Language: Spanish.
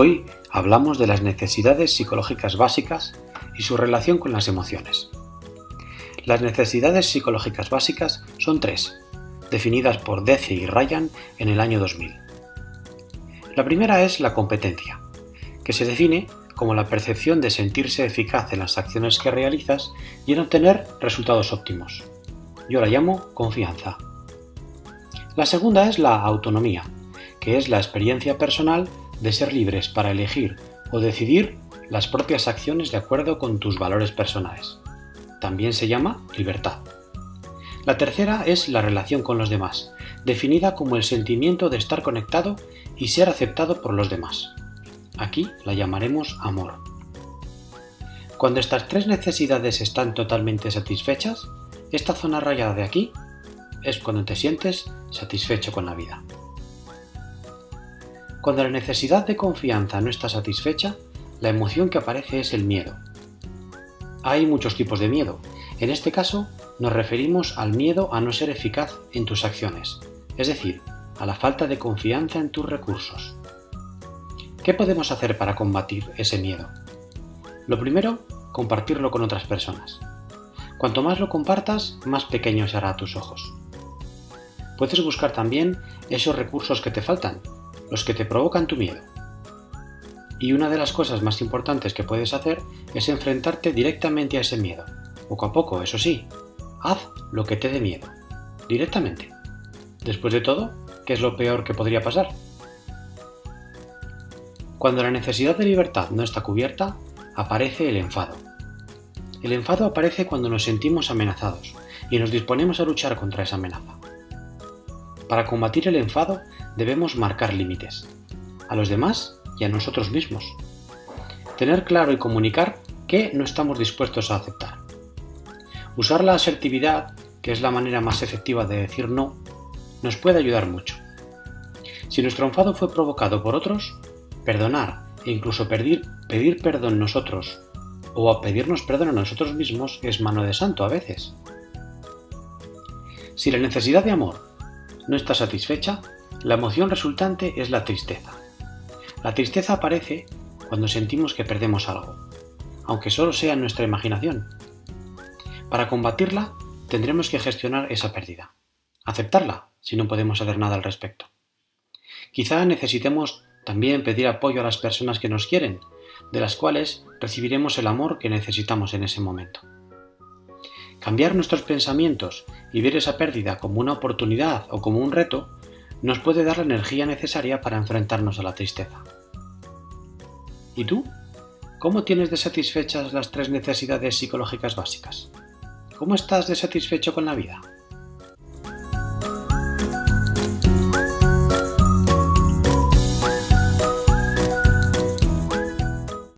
Hoy hablamos de las necesidades psicológicas básicas y su relación con las emociones. Las necesidades psicológicas básicas son tres, definidas por Deci y Ryan en el año 2000. La primera es la competencia, que se define como la percepción de sentirse eficaz en las acciones que realizas y en obtener resultados óptimos. Yo la llamo confianza. La segunda es la autonomía, que es la experiencia personal de ser libres para elegir o decidir las propias acciones de acuerdo con tus valores personales. También se llama libertad. La tercera es la relación con los demás, definida como el sentimiento de estar conectado y ser aceptado por los demás. Aquí la llamaremos amor. Cuando estas tres necesidades están totalmente satisfechas, esta zona rayada de aquí es cuando te sientes satisfecho con la vida. Cuando la necesidad de confianza no está satisfecha, la emoción que aparece es el miedo. Hay muchos tipos de miedo. En este caso, nos referimos al miedo a no ser eficaz en tus acciones, es decir, a la falta de confianza en tus recursos. ¿Qué podemos hacer para combatir ese miedo? Lo primero, compartirlo con otras personas. Cuanto más lo compartas, más pequeño será a tus ojos. Puedes buscar también esos recursos que te faltan, los que te provocan tu miedo. Y una de las cosas más importantes que puedes hacer es enfrentarte directamente a ese miedo. Poco a poco, eso sí. Haz lo que te dé miedo. Directamente. Después de todo, ¿qué es lo peor que podría pasar? Cuando la necesidad de libertad no está cubierta, aparece el enfado. El enfado aparece cuando nos sentimos amenazados y nos disponemos a luchar contra esa amenaza. Para combatir el enfado debemos marcar límites, a los demás y a nosotros mismos. Tener claro y comunicar qué no estamos dispuestos a aceptar. Usar la asertividad, que es la manera más efectiva de decir no, nos puede ayudar mucho. Si nuestro enfado fue provocado por otros, perdonar e incluso pedir, pedir perdón nosotros o a pedirnos perdón a nosotros mismos es mano de santo a veces. Si la necesidad de amor no está satisfecha, la emoción resultante es la tristeza. La tristeza aparece cuando sentimos que perdemos algo, aunque solo sea en nuestra imaginación. Para combatirla, tendremos que gestionar esa pérdida, aceptarla si no podemos hacer nada al respecto. Quizá necesitemos también pedir apoyo a las personas que nos quieren, de las cuales recibiremos el amor que necesitamos en ese momento. Cambiar nuestros pensamientos y ver esa pérdida como una oportunidad o como un reto nos puede dar la energía necesaria para enfrentarnos a la tristeza. ¿Y tú? ¿Cómo tienes desatisfechas las tres necesidades psicológicas básicas? ¿Cómo estás desatisfecho con la vida?